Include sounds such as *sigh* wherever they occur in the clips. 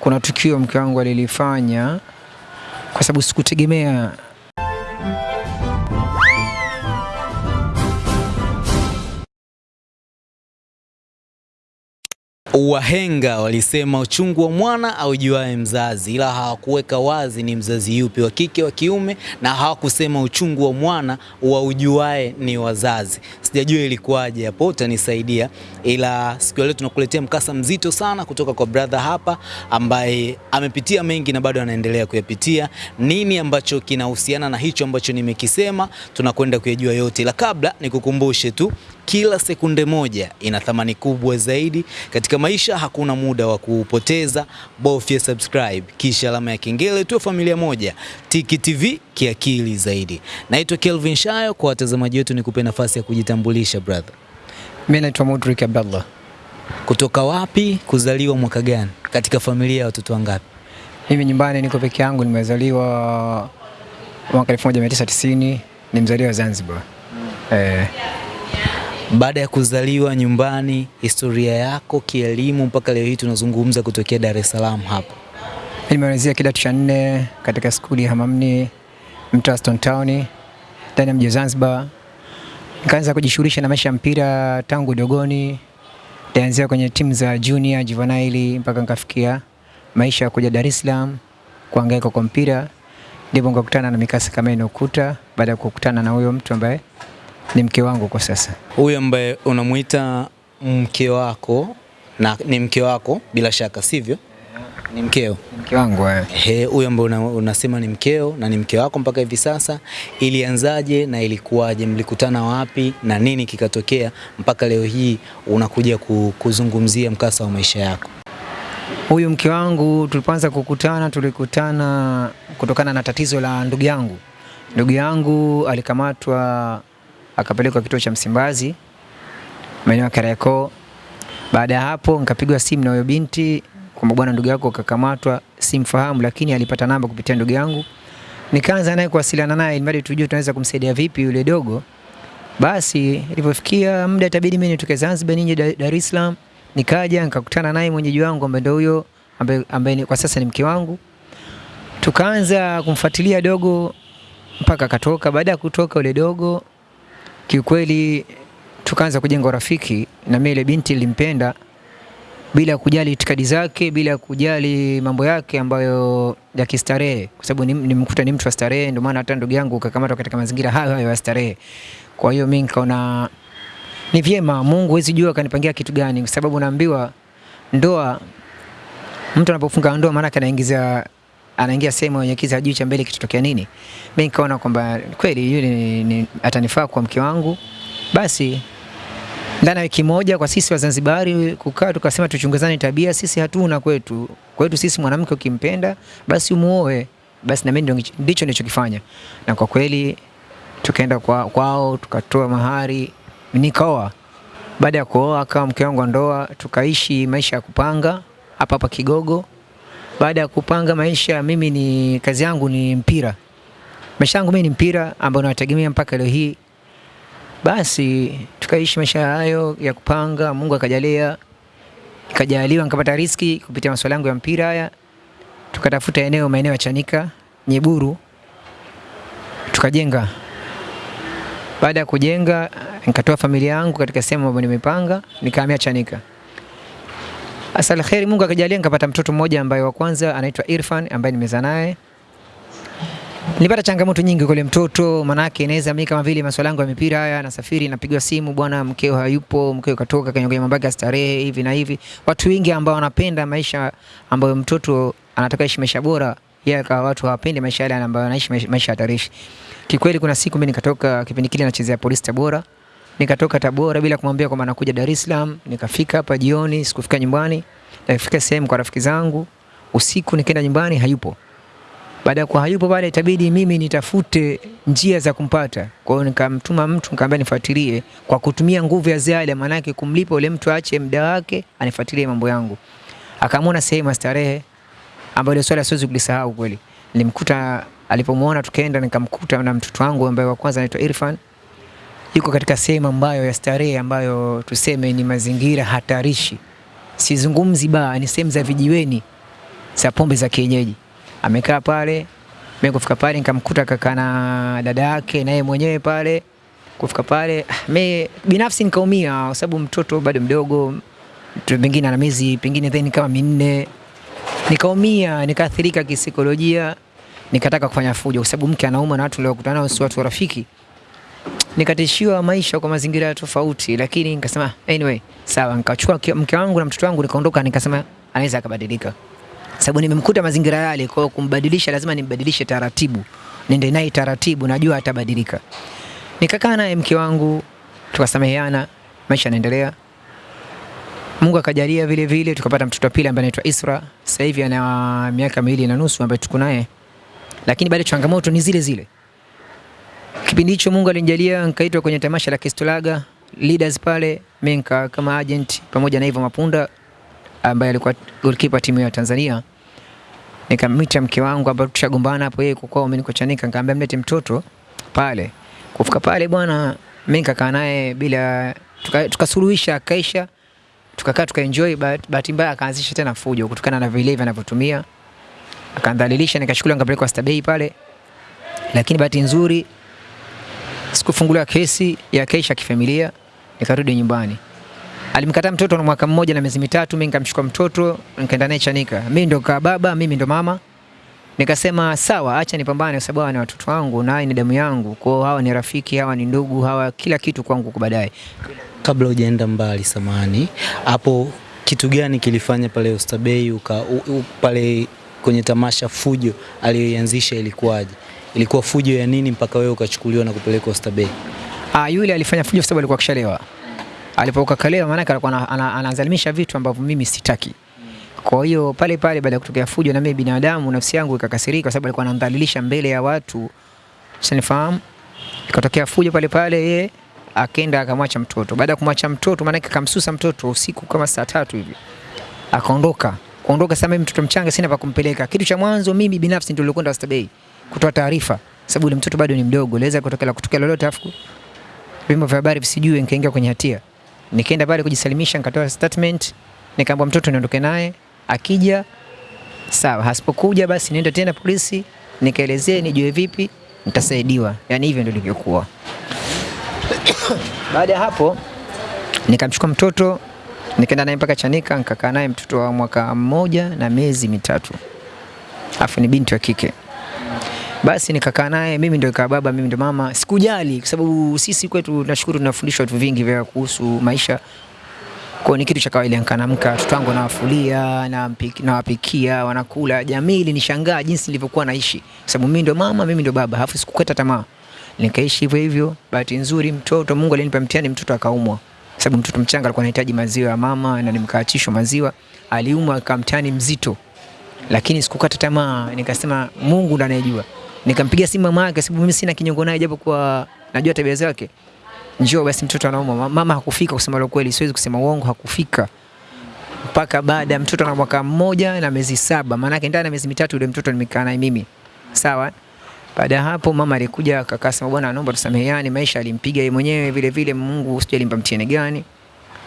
kuna tukio mke wangu alilifanya kwa sababu sikutegemea Wahenga walisema uchungu wa mwana aujuae mzazi, ila hawakuweka wazi ni mzazi yupi, wa kike wa kiume, na hawakusema uchungu wa mwana waujuae ni wazazi. Sijajua ilikuwaje hapo, utanisaidia. Ila siku leo tunakuletea mkasa mzito sana kutoka kwa brother hapa ambaye amepitia mengi na bado anaendelea kuyapitia. Nini ambacho kinahusiana na hicho ambacho nimekisema, tunakwenda kuyajua yote, ila kabla nikukumbushe tu kila sekunde moja ina thamani kubwa zaidi katika maisha. Hakuna muda wa kupoteza, bofya subscribe kisha alama ya kengele, tu familia moja. Tiki TV kiakili zaidi. Naitwa Kelvin Shayo. Kwa watazamaji wetu, nikupe nafasi ya kujitambulisha brother. Mimi naitwa Mudrik Abdallah. Kutoka wapi? Kuzaliwa mwaka gani? Katika familia ya watoto wangapi? Mimi nyumbani niko peke yangu, nimezaliwa mwaka 1990 ni mzaliwa wa Zanzibar. Mm. Eh, Baada ya kuzaliwa nyumbani, historia yako kielimu mpaka leo hii tunazungumza kutokea Dar es Salaam hapa. nimemalizia kidato cha nne katika skuli ya Hamamni mtaa Stone Town ndani ya mji wa Zanzibar. Nikaanza kujishughulisha na maisha ya mpira tangu dogoni. Nilianzia kwenye timu za junior, juvenile mpaka nikafikia maisha ya kuja Dar es Salaam kuhangaika kwa mpira. Ndipo nikakutana na mikasa kama inayokuta baada ya kukutana na huyo mtu ambaye ni mke wangu kwa sasa. Huyu ambaye unamuita mke wako na ni mke wako bila shaka, sivyo? Ni mkeo. Mke wangu eh. huyo huyu ambaye una, unasema ni mkeo na ni mke wako mpaka hivi sasa, ilianzaje na ilikuwaje? Mlikutana wapi na nini kikatokea mpaka leo hii unakuja kuzungumzia mkasa wa maisha yako? Huyu mke wangu tulipoanza kukutana, tulikutana kutokana na tatizo la ndugu yangu. Ndugu yangu alikamatwa akapelekwa kituo cha Msimbazi maeneo ya Kariakoo. Baada ya hapo nikapigwa simu na huyo binti kwamba bwana, ndugu yako kakamatwa, simfahamu, lakini alipata namba kupitia ndugu yangu. Nikaanza naye kuwasiliana naye ili tujue tunaweza kumsaidia vipi yule dogo. Basi ilipofikia muda itabidi mimi nitoke Zanzibar nije Dar es Salaam, nikaja nikakutana naye mwenyeji wangu ambaye ndio huyo ambaye, ambaye kwa sasa ni mke wangu. Tukaanza kumfuatilia dogo mpaka akatoka. Baada ya kutoka yule dogo, kiukweli tukaanza kujenga urafiki, na mimi ile binti nilimpenda bila kujali itikadi zake, bila kujali mambo yake ambayo ya kistarehe, kwa sababu nim- nimkuta ni mtu wa starehe, ndio maana hata ndugu yangu kakamatwa katika mazingira hayo hayo ya starehe. Kwa hiyo mimi nikaona ni vyema, Mungu wezi jua kanipangia kitu gani, kwa sababu naambiwa ndoa, mtu anapofunga ndoa maana anaingiza anaingia sehemu yenye kiza juu cha mbele kitotokea nini. Mimi nikaona kwamba kweli yule ni, ni, atanifaa kwa mke wangu, basi ndani ya wiki moja kwa sisi Wazanzibari kukaa tukasema tuchunguzane tabia, sisi hatuna kwetu. Kwetu sisi mwanamke ukimpenda basi umuoe. Basi na mimi ndicho nilichokifanya, na kwa kweli tukaenda kwa, kwao tukatoa mahari, nikaoa. Baada ya kuoa akawa mke wangu wa ndoa, tukaishi maisha ya kupanga hapa hapa Kigogo. Baada ya kupanga maisha, mimi ni kazi yangu ni mpira, maisha yangu mimi ni mpira ambao nawategemea mpaka leo hii. Basi tukaishi maisha hayo ya kupanga, Mungu akajalia, nikajaliwa nikapata riski kupitia masuala yangu ya mpira haya. Tukatafuta eneo maeneo ya Chanika, Nyeburu, tukajenga. Baada ya kujenga, nikatoa familia yangu katika sehemu ambayo nimepanga, nikahamia Chanika. Asal kheri, Mungu akajalia nikapata mtoto mmoja ambaye wa kwanza anaitwa Irfan ambaye nimezaa naye. Nilipata changamoto nyingi kule mtoto, mtoto, manake inaweza mimi kama vile masuala yangu ya mipira haya, nasafiri napigwa simu, bwana mkeo hayupo, mkeo katoka kwenye mambo yake starehe hivi na hivi. Watu wengi ambao wanapenda maisha ambayo mtoto anataka ishi maisha bora, yeye akawa watu hawapendi maisha yale ambayo anaishi maisha hatarishi. Kikweli kuna siku mimi nikatoka kipindi kile nachezea polisi Tabora. Nikatoka Tabora bila kumwambia kwamba nakuja Dar es Salaam, nikafika hapa jioni, sikufika nyumbani. Nikafika sehemu kwa rafiki zangu, usiku nikaenda nyumbani hayupo. Baada ya kuwa hayupo pale, itabidi mimi nitafute njia za kumpata. Kwa hiyo nikamtuma mtu nikamwambia nifuatilie kwa kutumia nguvu ya ziada, maanake kumlipa ule mtu aache muda wake anifuatilie mambo yangu. Akamwona sehemu ya starehe ambayo ile swala siwezi kulisahau kweli. Nilimkuta alipomwona, tukaenda nikamkuta na mtoto wangu ambaye wa kwanza anaitwa Irfan yuko katika sehemu ambayo ya starehe ambayo tuseme ni mazingira hatarishi. Sizungumzi baa, ni sehemu za vijiweni za pombe za kienyeji. Amekaa pale, mimi kufika pale nikamkuta kaka na dada yake na yeye mwenyewe pale. Kufika pale, mimi binafsi nikaumia kwa sababu mtoto bado mdogo, pengine ana miezi pengine then kama minne. Nikaumia, nikaathirika kisaikolojia, nikataka kufanya fujo kwa sababu mke anauma na watu niliokutana nao si watu rafiki nikatishiwa maisha kwa mazingira tofauti, lakini nikasema anyway, sawa. Nikachukua mke wangu na mtoto wangu nikaondoka, nikasema anaweza akabadilika, sababu nimemkuta mazingira yale. Kwa hiyo kumbadilisha lazima nimbadilishe taratibu, nende naye taratibu, najua atabadilika. Nikakaa naye mke wangu, tukasameheana, maisha yanaendelea. Mungu akajalia vile vile tukapata mtoto wa pili ambaye anaitwa Isra. Sasa hivi ana miaka miwili na nusu ambaye tuko naye, lakini bado changamoto ni zile zile. Kipindi hicho Mungu alinijalia nikaitwa kwenye tamasha la Kistolaga Leaders pale, mimi nika kama agent pamoja na Ivo Mapunda ambaye alikuwa goalkeeper timu ya Tanzania. Nikamwita mke wangu ambaye tushagombana hapo, yeye kwa kwao mimi niko Chanika, nikamwambia mlete mtoto pale. Kufika pale bwana, mimi nikakaa naye bila tukasuluhisha, tuka- kaisha, tukakaa tukaenjoy. Bahati mbaya akaanzisha tena fujo kutokana na vilevi anavyotumia, akandhalilisha, nikachukuliwa nikapelekwa Stabei pale, lakini bahati nzuri sikufunguliwa kesi ya kesha kifamilia, nikarudi nyumbani. Alimkataa mtoto na mwaka mmoja na miezi mitatu, mimi nikamchukua mtoto nikaenda naye Chanika. Mimi ndo kaa baba, mimi ndo mama. Nikasema sawa, acha nipambane sababu hawa ni watoto wangu na ni damu yangu. Kwa hiyo hawa ni rafiki, hawa ni ndugu, hawa kila kitu kwangu kwa baadaye. Kabla hujaenda mbali, samani hapo, kitu gani kilifanya pale Oysterbay uka u, u, pale kwenye tamasha fujo aliyoianzisha ilikuwaje? Ilikuwa fujo ya nini mpaka wewe ukachukuliwa na kupelekwa Oysterbay? Ah, yule alifanya fujo sababu alikuwa kishalewa. Alipokuwa kalewa, maana alikuwa ana- ana- anazalimisha vitu ambavyo mimi sitaki. Kwa hiyo pale pale baada ya kutokea fujo, na mimi binadamu, nafsi yangu ikakasirika kwa sababu alikuwa anamdhalilisha mbele ya watu, sinifahamu. Ikatokea fujo pale pale, yeye akaenda akamwacha mtoto. Baada ya kumwacha mtoto, maana akamsusa mtoto usiku kama saa tatu hivi, akaondoka. Kuondoka sasa, mimi mtoto mchanga, sina pa kumpeleka. Kitu cha mwanzo mimi binafsi ndio nilikwenda Oysterbay kutoa taarifa, sababu ule mtoto bado ni mdogo, laweza kutokea kutokea lolote afu vyombo vya habari visijue, nikaingia kwenye hatia. Nikaenda pale kujisalimisha, nikatoa statement, nikaambia mtoto niondoke naye, akija sawa, hasipokuja basi niende tena polisi, nikaelezee nijue vipi nitasaidiwa. Yani hivyo ndio ilivyokuwa. *coughs* Baada ya hapo nikamchukua mtoto nikaenda naye mpaka Chanika, nikakaa naye mtoto wa mwaka mmoja na miezi mitatu, afu ni binti wa kike. Basi nikakaa naye, mimi ndio kaa baba, mimi ndio mama. Sikujali kwa sababu sisi kwetu nashukuru tunafundishwa vitu vingi vya kuhusu maisha. Kwa ni kitu cha kawaida, nikaamka watoto wangu nawafulia, nawapikia, wanakula. Jamii ilinishangaa jinsi nilivyokuwa naishi, kwa sababu mimi ndio mama, mimi ndio baba, halafu sikukata tamaa, nikaishi hivyo hivyo. Bahati nzuri mtoto, Mungu alinipa mtihani, mtoto akaumwa, sababu mtoto mchanga alikuwa anahitaji maziwa ya mama na nimkaachishwa maziwa, aliumwa akamtani mzito lakini sikukata tamaa, nikasema Mungu ndo anayejua. Nikampigia simu mama yake, sababu mimi sina kinyongo naye, japo kwa najua tabia zake. Njoo basi, mtoto anauma. Mama hakufika, kusema la kweli, siwezi kusema uongo, hakufika mpaka baada ya mtoto na mwaka mmoja na miezi saba, maanake ndani ya miezi mitatu yule mtoto nimekaa naye mimi, sawa. Baada ya hapo mama alikuja akasema, bwana, naomba tusameheane, maisha alimpiga yeye mwenyewe vile vile, Mungu sijui alimpa mtihani gani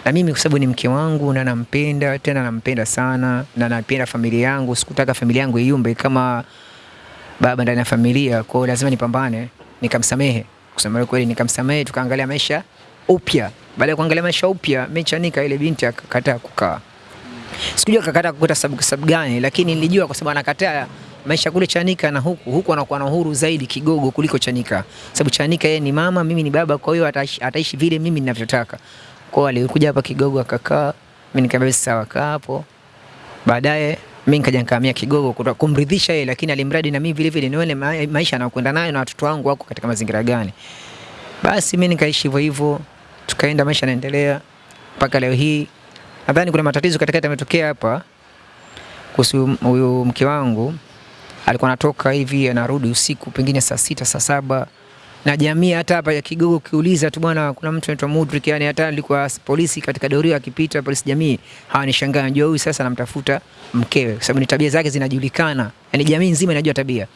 na mimi kwa sababu ni mke wangu na nampenda tena nampenda sana na napenda familia yangu. Sikutaka familia yangu iumbe kama baba ndani ya familia, kwa hiyo lazima nipambane. Nikamsamehe, kusema kweli, nikamsamehe, tukaangalia maisha upya. Baada ya kuangalia maisha upya, mimi Chanika, ile binti akakataa kukaa. Sikujua akakataa kukuta sababu sababu gani, lakini nilijua kwa sababu anakataa maisha kule Chanika na huku huku anakuwa na uhuru zaidi kigogo kuliko Chanika, sababu Chanika yeye ni mama, mimi ni baba, kwa hiyo ataishi, ataishi vile mimi ninavyotaka. Kwa hiyo alikuja hapa Kigogo akakaa, mimi nikamwambia sawa, kaa hapo. Baadaye mimi nikaja nikahamia Kigogo kutoka kumridhisha yeye, lakini alimradi na mimi vile vile nione ma maisha anayokwenda nayo na watoto wangu wako katika mazingira gani. Basi mimi nikaishi hivyo hivyo, tukaenda, maisha yanaendelea mpaka leo hii. Nadhani kuna matatizo katikati yametokea hapa kuhusu huyu mke wangu, alikuwa anatoka hivi anarudi usiku pengine saa sita saa saba na jamii hata hapa ya Kigogo ukiuliza tu bwana, kuna mtu anaitwa Mudrik, yani hata alikuwa polisi katika doria akipita polisi jamii hawanishangaa, najua huyu sasa anamtafuta mkewe, kwa sababu ni tabia zake zinajulikana, yani jamii nzima inajua tabia.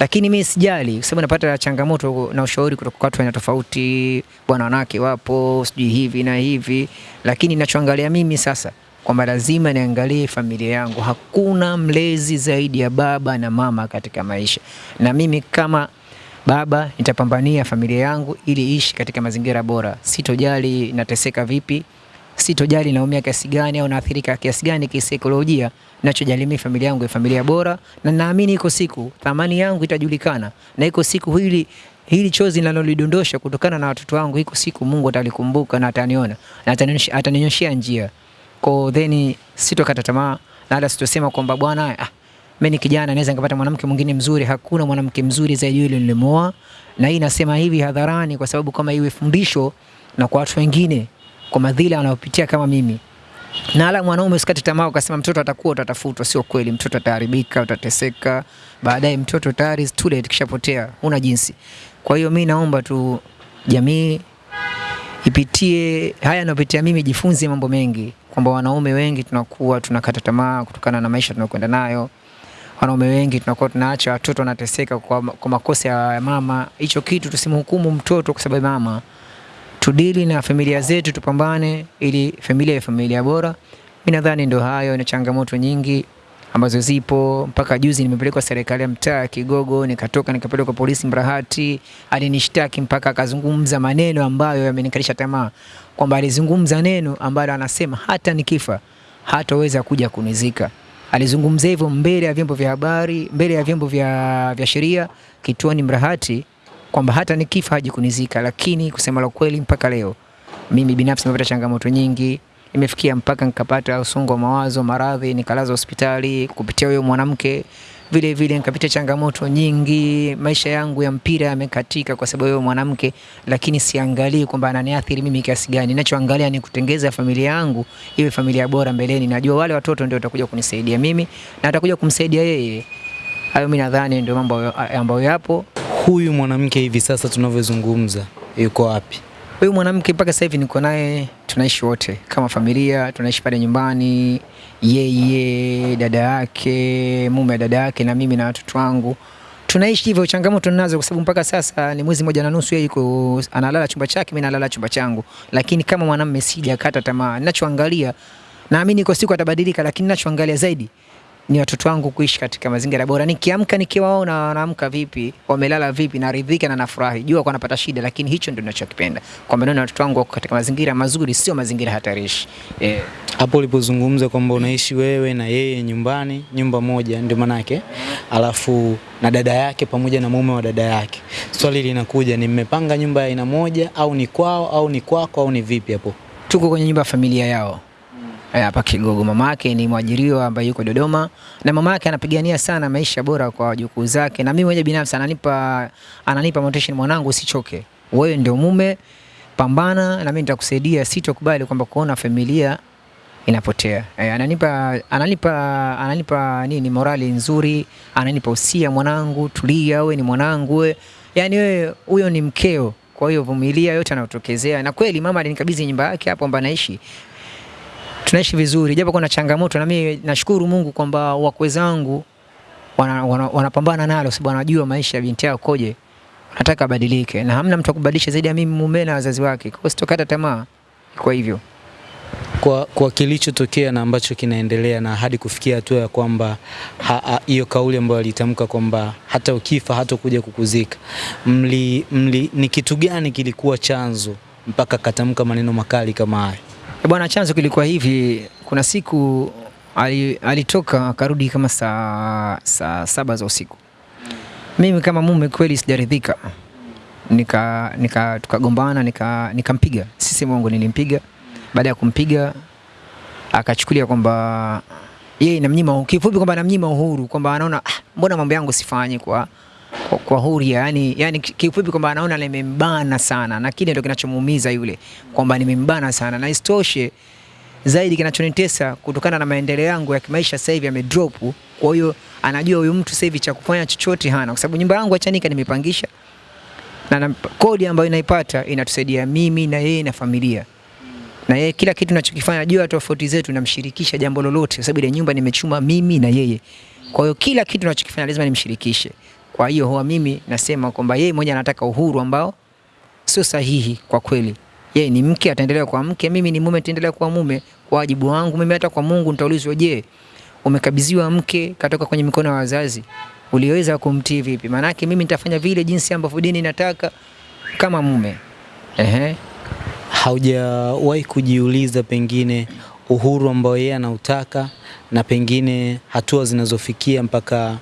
Lakini mimi sijali, kwa sababu napata changamoto na ushauri kutoka kwa watu aina tofauti, bwana, wanawake wapo, sijui hivi na hivi, lakini ninachoangalia mimi sasa kwamba lazima niangalie familia yangu. Hakuna mlezi zaidi ya baba na mama katika maisha, na mimi kama baba nitapambania familia yangu ili ishi katika mazingira bora. Sitojali nateseka vipi, sitojali naumia kiasi gani au naathirika kiasi gani kisaikolojia. Nachojali mimi familia yangu ni familia bora, na naamini iko siku thamani yangu itajulikana, na iko siku hili hili chozi linalolidondosha kutokana na watoto wangu, iko siku Mungu atalikumbuka na ataniona na ataninyoshia njia. Kwa then sitokata tamaa na hata sitosema kwamba bwana ah, mimi ni kijana naweza nikapata mwanamke mwingine mzuri. Hakuna mwanamke mzuri zaidi yule nilimwoa, na hii nasema hivi hadharani kwa sababu kama iwe fundisho na kwa watu wengine kwa madhila wanayopitia kama mimi. Na ala mwanaume usikate tamaa ukasema mtoto atakuwa utatafutwa. Sio kweli, mtoto ataharibika, utateseka baadaye. Mtoto tayari too kishapotea, huna jinsi. Kwa hiyo mi naomba tu jamii ipitie haya yanayopitia mimi, jifunze mambo mengi, kwamba wanaume wengi tunakuwa tunakata tamaa kutokana na maisha tunayokwenda nayo. Wanaume wengi tunakuwa tunaacha watoto wanateseka kwa, kwa makosa ya mama. Hicho kitu tusimhukumu mtoto kwa sababu mama tudili na familia zetu, tupambane ili familia ya familia bora. Mimi nadhani ndio hayo, ni changamoto nyingi ambazo zipo. Mpaka juzi nimepelekwa serikali ya mtaa Kigogo, nikatoka nikapelekwa polisi Mrahati, alinishtaki mpaka akazungumza maneno ambayo yamenikalisha tamaa, kwamba alizungumza neno ambalo anasema hata nikifa hataweza kuja kunizika. Alizungumza hivyo mbele ya vyombo vya habari, mbele ya vyombo vya, vya sheria kituoni Mrahati kwamba hata nikifa haji kunizika. Lakini kusema la kweli, mpaka leo mimi binafsi nimepata changamoto nyingi, imefikia mpaka nikapata usongo wa mawazo, maradhi, nikalazwa hospitali kupitia huyo mwanamke. Vile vile nikapita changamoto nyingi, maisha yangu ya mpira yamekatika kwa sababu ya mwanamke, lakini siangalii kwamba ananiathiri mimi kiasi gani. Ninachoangalia ni kutengeza familia yangu iwe familia bora mbeleni. Najua wale watoto ndio watakuja kunisaidia mimi na atakuja kumsaidia yeye. Hayo mimi nadhani ndio mambo ambayo yapo. Huyu mwanamke hivi sasa tunavyozungumza yuko wapi? Huyu mwanamke mpaka sasa hivi niko naye, tunaishi wote kama familia, tunaishi pale nyumbani, yeye, dada yake, mume dada yake na mimi na watoto wangu tunaishi hivyo. Changamoto ninazo kwa sababu mpaka sasa ni mwezi mmoja na nusu, yeye yuko analala chumba chake, mimi nalala chumba changu, lakini kama mwanamume sijakata tamaa. Ninachoangalia naamini iko siku atabadilika, lakini ninachoangalia zaidi ni watoto wangu kuishi katika mazingira bora. Nikiamka nikiwaona wanaamka vipi, wamelala vipi, naridhika na nafurahi. Jua kwa napata shida, lakini hicho ndio ninachokipenda, kwamba naona watoto wangu wako katika mazingira mazuri, sio mazingira hatarishi eh. Hapo ulipozungumza kwamba unaishi wewe na yeye nyumbani, nyumba moja, ndio manake, alafu na dada yake pamoja na mume wa dada yake, swali linakuja, ni mmepanga nyumba ya aina moja au ni kwao au ni kwako au ni vipi hapo? Tuko kwenye nyumba ya familia yao hapa Kigogo. Mama yake ni mwajiriwa ambaye yuko Dodoma, na mama yake anapigania sana maisha bora kwa wajukuu zake, na mimi mwenyewe binafsi ananipa ananipa motivation, mwanangu, usichoke, wewe ndio mume, pambana na mimi nitakusaidia, sitokubali kwamba kuona familia inapotea. Eh, ananipa ananipa ananipa nini, morali nzuri, ananipa usia, mwanangu, tulia, wewe ni mwanangu, we. yani wewe huyo ni mkeo, kwa hiyo vumilia yote anayotokezea. Na kweli mama alinikabidhi nyumba yake hapo ambapo anaishi tunaishi vizuri, japo kuna changamoto, na mimi nashukuru Mungu kwamba wakwe zangu wanapambana wana, wana nalo, sababu wanajua maisha ya binti yao koje, nataka abadilike, na hamna mtu akubadilisha zaidi ya mimi mume na wazazi wake. Kwa hiyo sitokata tamaa, kwa hivyo Kwa, kwa kilichotokea na ambacho kinaendelea na hadi kufikia hatua ya kwamba hiyo kauli ambayo alitamka kwamba hata ukifa hata kuja kukuzika, mli, mli, ni kitu gani kilikuwa chanzo mpaka katamka maneno makali kama haya? Eh, bwana, chanzo kilikuwa hivi. Kuna siku ali, alitoka akarudi kama saa, saa saba za usiku. Mimi kama mume kweli sijaridhika, nika, nika tukagombana, nika nikampiga. Sisi mwangu nilimpiga. Baada ya kumpiga akachukulia kwamba yeye namnyima, kifupi kwamba namnyima uhuru, kwamba anaona ah, mbona mambo yangu sifanye kwa kwa, huria yani, yani kifupi kwamba anaona nimembana sana, na kile ndio kinachomuumiza yule, kwamba nimembana sana, na isitoshe zaidi kinachonitesa kutokana na maendeleo yangu ya kimaisha sasa hivi yamedrop. Kwa hiyo anajua huyu mtu sasa hivi cha kufanya chochote hana, kwa sababu nyumba yangu achanika nimepangisha na, na kodi ambayo inaipata inatusaidia mimi na yeye na familia na yeye kila kitu ninachokifanya juu ya tofauti zetu namshirikisha jambo lolote, kwa sababu ile nyumba nimechuma mimi na yeye. Kwa hiyo kila kitu ninachokifanya lazima nimshirikishe. Kwa hiyo huwa mimi nasema kwamba yeye mmoja anataka uhuru ambao sio sahihi kwa kweli. Yeye ni mke, ataendelea kuwa mke, mimi ni mume, nitaendelea kuwa mume. Kwa wajibu wangu mimi hata kwa Mungu nitaulizwa, je, umekabidhiwa mke katoka kwenye mikono ya wazazi, uliweza kumtii vipi? Maanake mimi nitafanya vile jinsi ambavyo dini inataka kama mume. Ehe. Haujawahi kujiuliza pengine uhuru ambao yeye anautaka na pengine hatua zinazofikia mpaka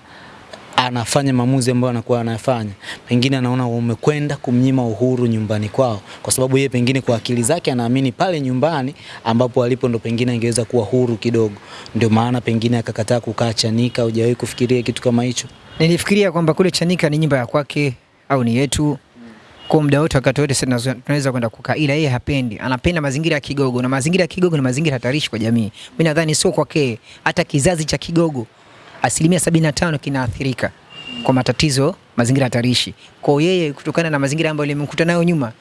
anafanya maamuzi ambayo anakuwa anayafanya, pengine anaona umekwenda kumnyima uhuru nyumbani kwao, kwa sababu yeye pengine kwa akili zake anaamini pale nyumbani ambapo alipo ndo pengine angeweza kuwa huru kidogo, ndio maana pengine akakataa kukaa Chanika. Hujawahi kufikiria kitu kama hicho? Nilifikiria kwamba kule Chanika ni nyumba ya kwake au ni yetu, kwa muda wote, wakati wote tunaweza kwenda kukaa, ila yeye hapendi, anapenda mazingira ya Kigogo, na mazingira ya Kigogo ni mazingira hatarishi kwa jamii. Mimi nadhani sio kwake, hata kizazi cha Kigogo asilimia sabini na tano kinaathirika kwa matatizo mazingira hatarishi. Kwa yeye kutokana na mazingira ambayo limemkuta nayo nyuma,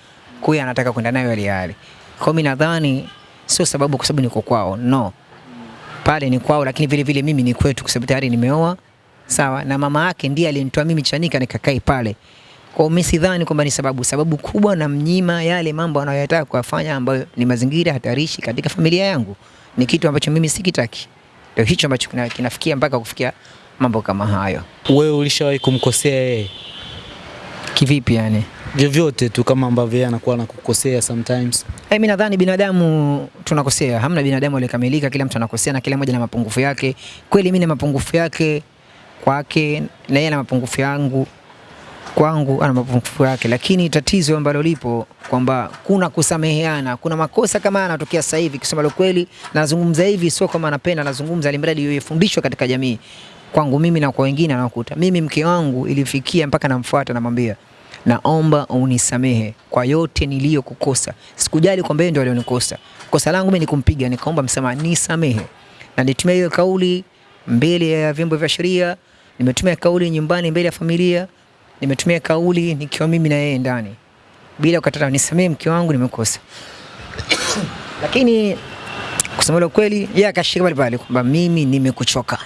kwa hiyo anataka kwenda nayo yale yale. Kwa mimi nadhani sio sababu kwa sababu niko kwao, no, pale ni kwao, lakini vile vile mimi ni kwetu, kwa sababu tayari nimeoa sawa, na mama yake ndiye alinitoa mimi Chanika nikakae pale. Kwa mimi sidhani kwamba ni sababu. Sababu kubwa na mnyima yale mambo anayoyataka kuyafanya ambayo ni mazingira hatarishi katika familia yangu, ni kitu ambacho mimi sikitaki. Ndio hicho ambacho kinafikia mpaka kufikia mambo kama hayo. Wewe ulishawahi kumkosea yeye Kivipi yani? vyovyote tu kama ambavyo yeye anakuwa anakukosea sometimes? Eh, mimi nadhani binadamu tunakosea, hamna binadamu aliyekamilika, kila mtu anakosea na kila mmoja na mapungufu yake. Kweli mimi na mapungufu yake kwake na yeye na mapungufu yangu kwangu ana mapungufu yake, lakini tatizo ambalo lipo kwamba kuna kusameheana, kuna makosa kama yanatokea sasa hivi. Kusema la kweli, nazungumza hivi sio kama napenda, nazungumza alimradi yefundishwa fundishwa katika jamii, kwangu mimi na kwa wengine anakuta. Mimi mke wangu ilifikia mpaka namfuata, namwambia naomba unisamehe kwa yote niliyokukosa. Sikujali kwamba yeye ndio alionikosa. Kosa langu mimi ni kumpiga, nikaomba msamaha, nisamehe. Na nitumia hiyo kauli mbele ya vyombo vya sheria, nimetumia kauli nyumbani mbele ya familia, nimetumia kauli nikiwa mimi na yeye ndani, bila kukata, nisamee mke wangu, nimekosa. *coughs* Lakini kusema kweli, yeye akashika pale pale kwamba mimi nimekuchoka,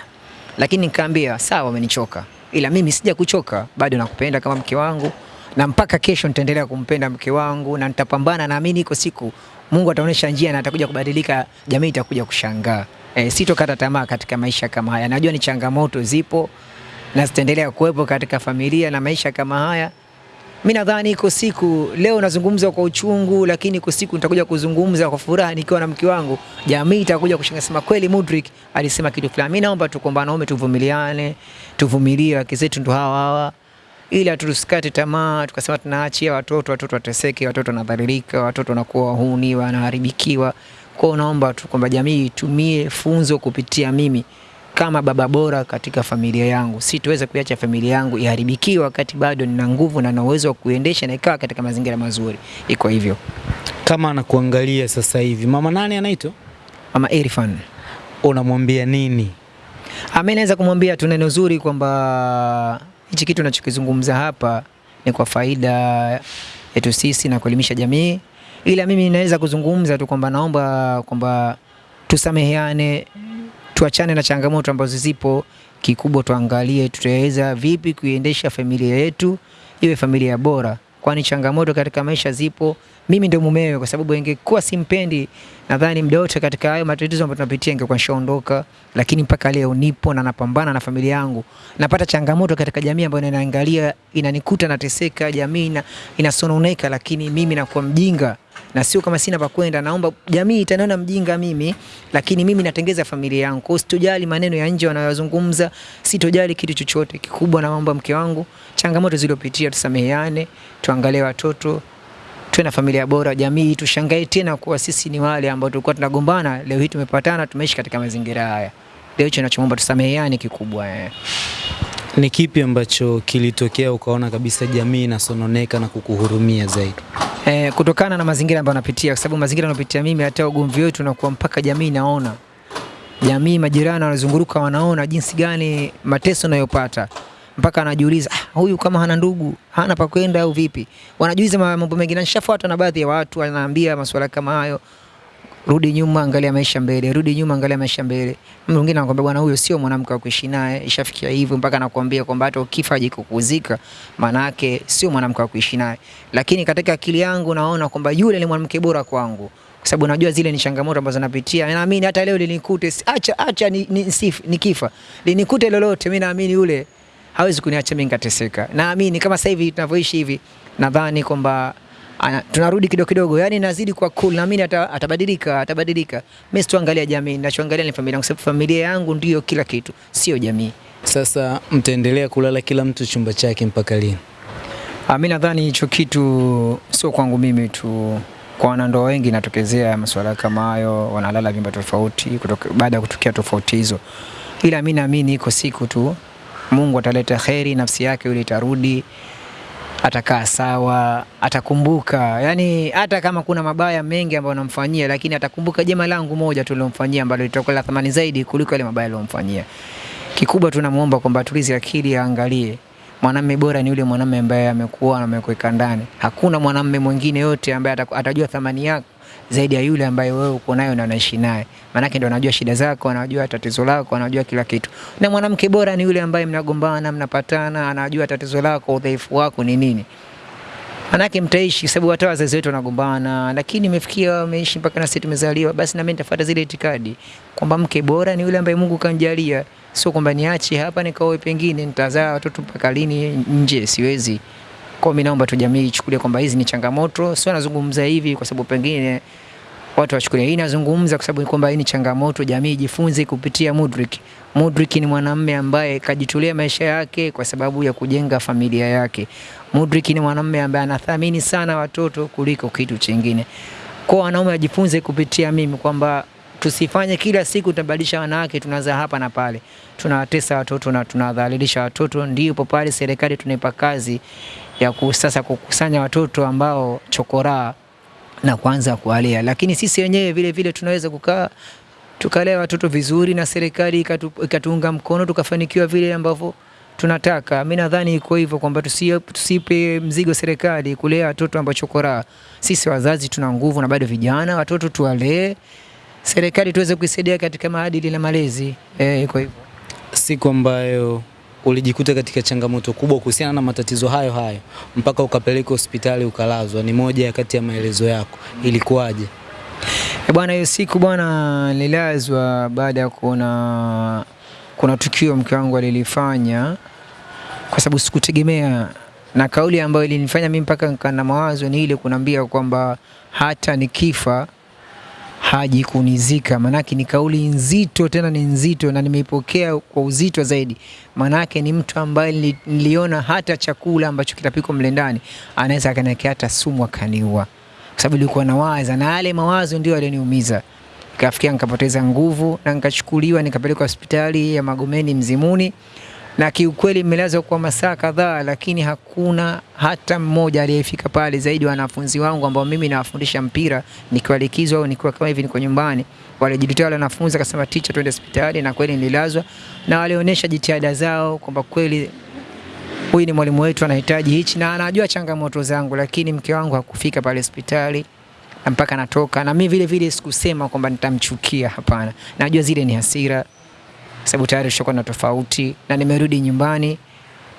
lakini nikaambia sawa, umenichoka, ila mimi sija kuchoka, bado nakupenda kama mke wangu, na mpaka kesho nitaendelea kumpenda mke wangu na nitapambana. Naamini iko siku Mungu ataonyesha njia na atakuja kubadilika, jamii itakuja kushangaa. E, sitokata tamaa katika maisha kama haya. Najua ni changamoto zipo na zitaendelea kuwepo katika familia na maisha kama haya. Mi nadhani iko siku, leo nazungumza kwa uchungu, lakini iko siku nitakuja kuzungumza kwa furaha nikiwa na mke wangu. Jamii itakuja kushangaa, kweli Mudrik alisema kitu fulani. Mi naomba tu kwamba wanaume tuvumiliane, tuvumilie, wake zetu ndo hawa hawa, ila tusikate tamaa tukasema tunaachia watoto, watoto wateseke, watoto wanadhalilika, watoto wanakuwa wahuni, wanaharibikiwa. Kwa naomba tu kwamba jamii itumie funzo kupitia mimi kama baba bora katika familia yangu. Sitoweza kuiacha familia yangu iharibikiwe wakati bado nina nguvu na na uwezo wa kuendesha na ikawa katika mazingira mazuri. Iko hivyo. Kama anakuangalia sasa hivi, mama nani anaitwa, Mama Irfan, unamwambia nini? Mimi naweza kumwambia tu neno zuri kwamba hichi kitu nachokizungumza hapa ni kwa faida yetu sisi na kuelimisha jamii, ila mimi naweza kuzungumza tu kwamba naomba kwamba tusameheane, tuachane na changamoto ambazo zipo. Kikubwa tuangalie tutaweza vipi kuiendesha familia yetu iwe familia bora, kwani changamoto katika maisha zipo. Mimi ndio mumewe, kwa sababu ingekuwa simpendi, nadhani muda wote katika hayo matatizo ambayo tunapitia ingekuwa nishaondoka, lakini mpaka leo nipo na napambana na familia yangu. Napata changamoto katika jamii ambayo inaangalia, inanikuta nateseka, jamii ina, inasononeka, lakini mimi nakuwa mjinga na sio kama sina pa kwenda. Naomba jamii itaniona mjinga mimi, lakini mimi natengeza familia yangu. Kwa sitojali maneno ya nje wanayozungumza, sitojali kitu chochote. Kikubwa naomba mke wangu, changamoto zilizopitia tusameheane, tuangalie watoto, tuwe na familia bora, jamii tushangae tena kuwa sisi ni wale ambao tulikuwa tunagombana, leo hii tumepatana, tumeishi katika mazingira haya. Leo hicho ninachomwomba tusameheane kikubwa eh. Ni kipi ambacho kilitokea ukaona kabisa jamii inasononeka na kukuhurumia zaidi? Eh, kutokana na mazingira ambayo napitia, kwa sababu mazingira napitia mimi, hata ugomvi wetu unakuwa mpaka jamii naona, jamii, majirani wanazunguruka, wanaona jinsi gani mateso nayopata, mpaka anajiuliza ah, huyu kama hana ndugu hana pa kwenda au vipi? Wanajiuliza mambo mengi, na nishafuata na baadhi ya watu wanaambia masuala kama hayo, rudi nyuma, angalia maisha mbele, rudi nyuma, angalia maisha mbele. Mtu mwingine anakuambia bwana, huyo sio mwanamke wa kuishi naye, ishafikia hivyo, mpaka anakuambia kwamba hata ukifa aje kukuzika, maana yake sio mwanamke wa kuishi naye. Lakini katika akili yangu naona kwamba yule ni mwanamke bora kwangu, kwa sababu najua zile ni changamoto ambazo napitia. Naamini hata leo linikute, acha acha ni, ni, sif- nikifa linikute lolote, mimi naamini yule hawezi kuniacha mimi nikateseka. Naamini kama sasa hivi tunavyoishi hivi, nadhani kwamba tunarudi kidogo kidogo, yani nazidi kwa cool, naamini atabadilika, atabadilika. Mimi sitoangalia jamii, ninachoangalia ni familia, kwa sababu familia yangu ndiyo kila kitu, sio jamii. Sasa mtaendelea kulala kila mtu chumba chake mpaka lini? Ah, mi nadhani hicho kitu sio kwangu mimi tu, kwa wanandoa wengi inatokezea masuala kama hayo, wanalala vyumba tofauti baada ya kutokea tofauti hizo, ila mi naamini iko siku tu Mungu ataleta kheri, nafsi yake yule itarudi, atakaa sawa, atakumbuka. Yani hata kama kuna mabaya mengi ambayo anamfanyia, lakini atakumbuka jema langu moja tu lilomfanyia ambalo litakuwa la thamani zaidi kuliko yale mabaya aliyomfanyia. Kikubwa tunamuomba kwamba atulize akili, aangalie mwanamume bora ni yule mwanamume ambaye amekuwa na amekuweka ndani. Hakuna mwanamume mwingine yote ambaye atajua thamani yako zaidi ya yule ambaye wewe uko nayo na unaishi naye, maanake ndo anajua shida zako, anajua tatizo lako, anajua kila kitu. Na mwanamke bora ni yule ambaye mnagombana, mnapatana, anajua tatizo lako, udhaifu wako ni nini manake mtaishi, sababu hata wazazi wetu wanagombana, lakini imefikia wameishi mpaka na sisi tumezaliwa, basi na mimi nitafuata zile itikadi kwamba mke bora ni yule ambaye Mungu kanjalia, sio kwamba niache hapa nikaoe, pengine nitazaa watoto mpaka lini nje, siwezi. Kwa mimi naomba tu jamii ichukulie kwamba hizi ni changamoto, sio nazungumza hivi kwa sababu pengine watu wachukulia hii nazungumza kwa sababu kwamba hii ni changamoto, jamii ijifunze kupitia Mudrik. Mudrik ni mwanamume ambaye kajitolea maisha yake kwa sababu ya kujenga familia yake. Mudrik ni mwanamume ambaye anathamini sana watoto kuliko kitu chingine. Kwa wanaume wajifunze kupitia mimi kwamba tusifanye kila siku tunabadilisha wanawake, tunaza hapa na pale, tunawatesa watoto na tunadhalilisha watoto. Ndipo pale serikali tunaipa kazi ya sasa kukusanya watoto ambao chokoraa na kuanza kuwalea, lakini sisi wenyewe vile vile tunaweza kukaa tukalea watoto vizuri na serikali ikatu, ikatuunga mkono tukafanikiwa vile ambavyo tunataka. Mimi nadhani iko hivyo kwamba tusi- tusipe mzigo serikali kulea watoto ambao chokoraa. Sisi wazazi tuna nguvu na bado vijana, watoto tuwalee, serikali tuweze kuisaidia katika maadili na malezi. Eh, iko hivyo. Siku ambayo ulijikuta katika changamoto kubwa kuhusiana na matatizo hayo hayo mpaka ukapeleka hospitali ukalazwa, ni moja ya kati ya maelezo yako, ilikuwaje? Eh, Bwana, hiyo siku bwana, nililazwa baada ya kuona kuna tukio mke wangu alilifanya, kwa sababu sikutegemea, na kauli ambayo ilinifanya mimi mpaka nikana mawazo ni ile kunambia kwamba hata nikifa haji kunizika. Maanake ni kauli nzito, tena ni nzito, na nimeipokea kwa uzito zaidi. Maanake ni mtu ambaye niliona hata chakula ambacho kitapikwa mle ndani anaweza akaniwekea hata sumu akaniua kwa sababu nilikuwa nawaza na yale mawazo ndio yaliyoniumiza Ikafikia nikapoteza nguvu na nikachukuliwa nikapelekwa hospitali ya Magomeni Mzimuni, na kiukweli mmelazwa kwa masaa kadhaa, lakini hakuna hata mmoja aliyefika pale zaidi wanafunzi wangu ambao mimi nawafundisha mpira nikiwa likizo au nikiwa kama hivi niko nyumbani. Walijitoa wale wanafunzi akasema, ticha, twende hospitali, na kweli nililazwa, na walionyesha jitihada zao kwamba kweli huyu ni mwalimu wetu anahitaji hichi na anajua changamoto zangu, lakini mke wangu hakufika pale hospitali mpaka natoka. Na mimi vile vile sikusema kwamba nitamchukia, hapana. Najua zile ni hasira, sababu tayari tushakuwa na tofauti, na nimerudi nyumbani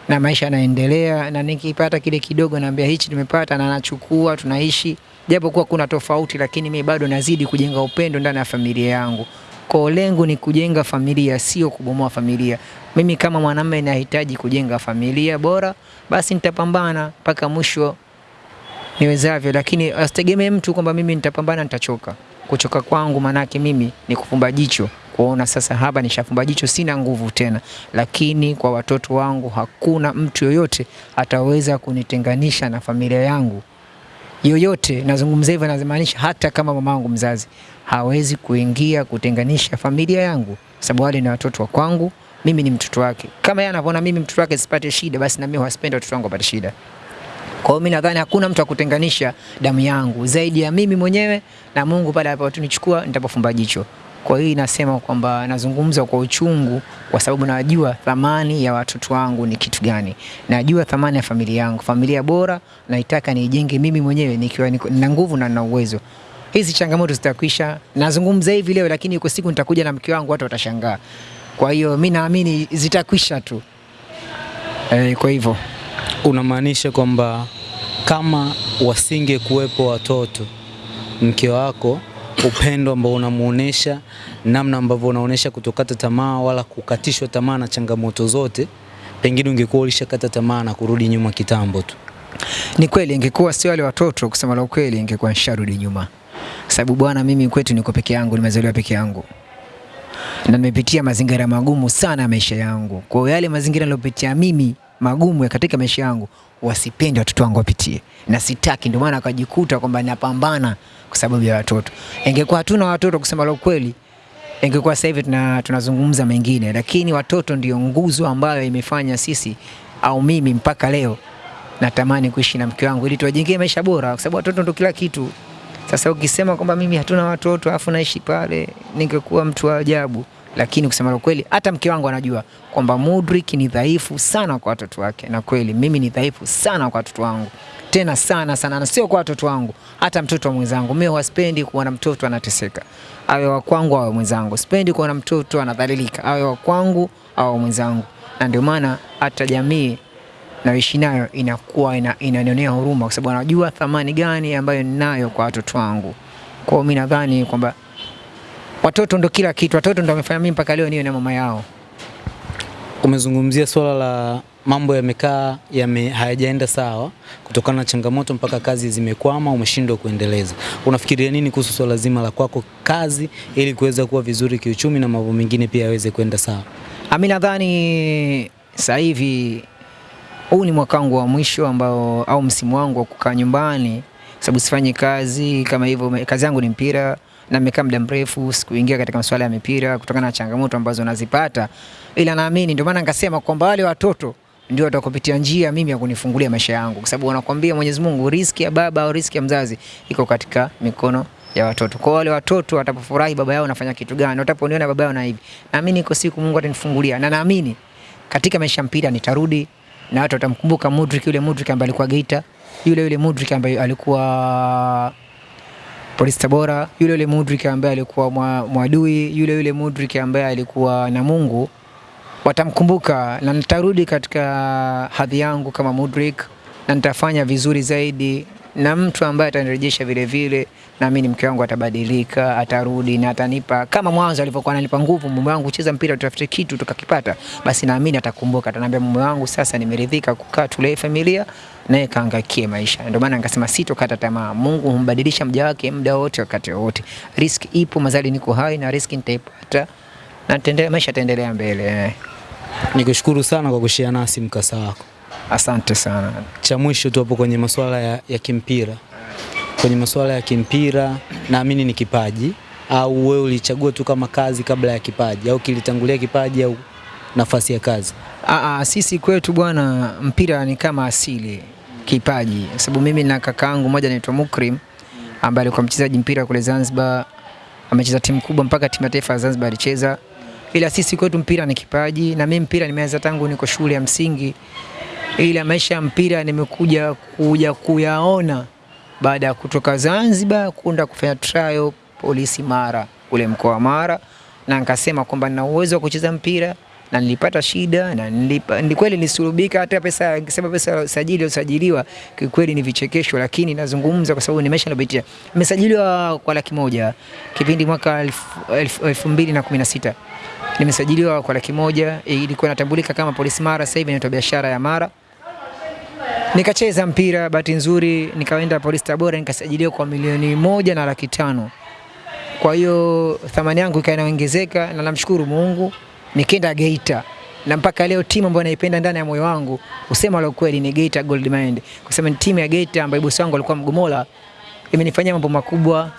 na maisha yanaendelea, na nikipata kile kidogo naambia hichi nimepata, na nachukua, tunaishi japo kuwa kuna tofauti, lakini mimi bado nazidi kujenga upendo ndani ya familia yangu. Kwa lengo ni kujenga familia, sio kubomoa familia. Mimi kama mwanamume nahitaji kujenga familia bora, basi nitapambana mpaka mwisho niwezavyo, lakini asitegemee mtu kwamba mimi nitapambana nitachoka. Kuchoka kwangu manake mimi ni kufumba jicho kuona sasa hapa nishafumba jicho, sina nguvu tena, lakini kwa watoto wangu hakuna mtu yoyote ataweza kunitenganisha na familia yangu yoyote. Nazungumza hivyo, nazimaanisha hata kama mamangu mzazi hawezi kuingia kutenganisha familia yangu, sababu wale ni watoto wa kwangu, mimi ni mtoto wake. Kama yeye anavyoona mimi mtoto wake sipate shida, basi na mimi huwasipendi watoto wangu wapate shida. Kwa hiyo mimi nadhani hakuna mtu akutenganisha damu yangu zaidi ya mimi mwenyewe na Mungu pale ataponichukua nitapofumba jicho. Kwa hiyo nasema kwamba nazungumza kwa uchungu, kwa sababu najua thamani ya watoto wangu ni kitu gani, najua thamani ya familia yangu. Familia bora naitaka niijenge mimi mwenyewe nikiwa na nina nguvu na nina uwezo. Hizi changamoto zitakwisha. Nazungumza hivi leo, lakini iko siku nitakuja na mke wangu, watu watashangaa. Kwa hiyo mi naamini zitakwisha tu. E, kwa hivyo Unamaanisha kwamba kama wasinge kuwepo watoto, mke wako upendo ambao unamuonesha, namna ambavyo unaonesha kutokata tamaa wala kukatishwa tamaa na changamoto zote, pengine ungekuwa ulishakata tamaa na kurudi nyuma kitambo tu. Ni kweli, ingekuwa sio wale watoto, kusema la ukweli, ingekuwa nisharudi nyuma, sababu bwana, mimi kwetu niko peke yangu, nimezaliwa peke yangu na nimepitia mazingira magumu sana ya maisha yangu. Kwa hiyo yale mazingira niliyopitia mimi magumu katika maisha yangu wasipende watoto wangu wapitie, na sitaki. Ndio maana akajikuta kwamba napambana kwa sababu ya watoto. Ingekuwa hatuna watoto, kusema la ukweli, ingekuwa sasa hivi tuna, tunazungumza mengine, lakini watoto ndio nguzo ambayo imefanya sisi au mimi mpaka leo natamani kuishi na mke wangu ili tuwajengee maisha bora, kwa sababu watoto ndio kila kitu. Sasa ukisema kwamba mimi hatuna watoto afu naishi pale, ningekuwa mtu wa ajabu. Lakini kusema la kweli, hata mke wangu anajua kwamba Mudrik ni dhaifu sana kwa watoto wake, na kweli mimi ni dhaifu sana kwa watoto wangu, tena sana sana, na sio kwa watoto wangu, hata mtoto wa mwenzangu. Mimi huwaspendi kuona mtoto anateseka, awe wa kwangu awe mwenzangu. Sipendi kuona mtoto anadhalilika, awe wa kwangu awe mwenzangu, na ndio maana hata jamii naishi nayo inakuwa ina, inanionea huruma kwa sababu anajua thamani gani ambayo ninayo kwa watoto wangu. Kwa hiyo mimi nadhani kwamba watoto ndo kila kitu, watoto ndo wamefanya mimi mpaka leo niwe na mama yao. Umezungumzia swala la mambo yamekaa yame, hayajaenda sawa kutokana na changamoto mpaka kazi zimekwama, umeshindwa kuendeleza. Unafikiria nini kuhusu swala zima la kwako kazi ili kuweza kuwa vizuri kiuchumi na mambo mengine pia yaweze kwenda sawa? Mimi nadhani sasa hivi huu ni mwaka wangu wa mwisho ambao au msimu wangu wa kukaa nyumbani, sababu sifanye kazi kama hivyo. Kazi yangu ni mpira na nimekaa muda mrefu sikuingia katika masuala ya mipira kutokana na changamoto ambazo nazipata, ila naamini, ndio maana nikasema kwamba wale watoto ndio watakupitia njia mimi ya kunifungulia maisha yangu, kwa sababu wanakwambia Mwenyezi Mungu, riski ya baba au riski ya mzazi iko katika mikono ya watoto. Kwa wale watoto watapofurahi baba yao anafanya kitu gani, wataponiona baba yao na hivi, naamini iko siku Mungu atanifungulia, na naamini katika maisha mpira nitarudi na watu watamkumbuka Mudrik, yule Mudrik ambaye alikuwa Geita, yule yule Mudrik ambaye alikuwa Polisi Tabora, yule yule Mudrik ambaye alikuwa Mwadui, yule yule Mudrik ambaye alikuwa na Mungu, watamkumbuka na nitarudi katika hadhi yangu kama Mudrik na nitafanya vizuri zaidi, na mtu ambaye atanirejesha vile vile, naamini mke wangu atabadilika, atarudi na atanipa kama mwanzo alivyokuwa ananipa nguvu, mume wangu, cheza mpira, tutafute kitu tukakipata, basi naamini atakumbuka, ataniambia mume wangu, sasa nimeridhika kukaa tulee familia naye kaangaikie maisha. Ndio maana nikasema sitokata tamaa. Mungu humbadilisha mja wake muda wote, wakati wote. Riski ipo, mazali niko hai na riski nitaipata na tendele, maisha taendelea mbele. Nikushukuru sana kwa kushia nasi mkasa wako. Asante sana. Cha mwisho tu hapo kwenye masuala ya, ya kimpira, kwenye masuala ya kimpira naamini ni kipaji, au wewe ulichagua tu kama kazi kabla ya kipaji, au kilitangulia kipaji au nafasi ya kazi? Aa, sisi kwetu bwana, mpira ni kama asili, kipaji. Sababu mimi na kakaangu mmoja anaitwa Mukrim ambaye alikuwa mchezaji mpira kule Zanzibar, amecheza timu kubwa mpaka timu ya taifa ya Zanzibar alicheza, ila sisi kwetu mpira ni kipaji, na mimi mpira nimeanza tangu niko shule ya msingi, ila maisha ya mpira nimekuja kuja kuyaona baada ya kutoka Zanzibar kwenda kufanya trial polisi Mara kule mkoa wa Mara, na nikasema kwamba nina uwezo wa kucheza mpira na nilipata shida na nilipa, ni kweli nisulubika. Hata pesa nikisema pesa sajili usajili usajiliwa kikweli ni vichekesho, lakini nazungumza kwa sababu ni maisha niliyopitia. Nimesajiliwa kwa laki moja kipindi mwaka elfu, elfu, elfu mbili na kumi na sita nimesajiliwa kwa laki moja ilikuwa inatambulika kama polisi Mara, sasa hivi inaitwa biashara ya Mara. Nikacheza mpira, bahati nzuri nikaenda polisi Tabora nikasajiliwa kwa milioni moja na laki tano. Kwa hiyo thamani yangu ikaongezeka na namshukuru Mungu nikaenda Geita na mpaka leo timu ambayo naipenda ndani ya moyo wangu, usema la kweli, ni Geita Gold Mind, kwa sababu timu ya Geita ambayo bosi wangu alikuwa Mgomola, imenifanyia mambo makubwa.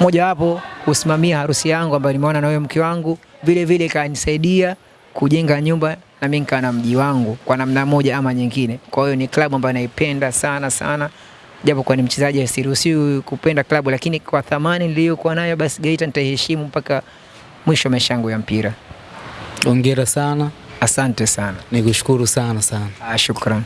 Moja wapo kusimamia harusi yangu ambayo nimeona na wewe mke wangu, vile vile ikanisaidia kujenga nyumba na mimi nikawa na mji wangu kwa namna moja ama nyingine. Kwa hiyo ni klabu ambayo naipenda sana sana, japo kwa ni mchezaji asiruhusiwi kupenda klabu, lakini kwa thamani niliyokuwa nayo, basi Geita nitaiheshimu mpaka mwisho wa maisha yangu ya mpira. Hongera sana, Asante sana. nikushukuru sana sana. Ah, shukran.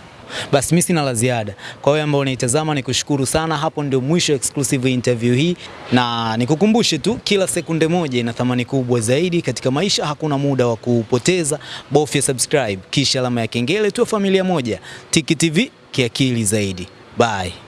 Basi mimi sina la ziada. Kwa wewe ambao unaitazama nikushukuru sana. Hapo ndio mwisho exclusive interview hii, na nikukumbushe tu, kila sekunde moja ina thamani kubwa zaidi katika maisha. Hakuna muda wa kupoteza, bofya subscribe kisha alama ya kengele, tu familia moja. Tiki TV kiakili zaidi. Bye.